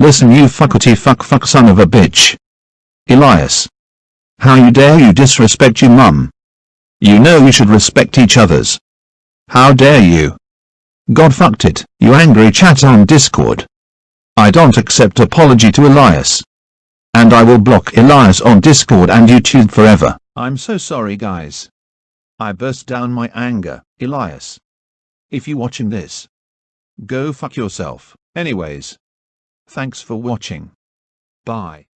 Listen you fuckity fuck fuck son of a bitch. Elias. How you dare you disrespect your mum. You know we should respect each others. How dare you. God fucked it, you angry chat on Discord. I don't accept apology to Elias. And I will block Elias on Discord and YouTube forever. I'm so sorry guys. I burst down my anger, Elias. If you watching this, go fuck yourself. Anyways. Thanks for watching. Bye.